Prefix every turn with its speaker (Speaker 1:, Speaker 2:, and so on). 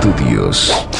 Speaker 1: Estudios.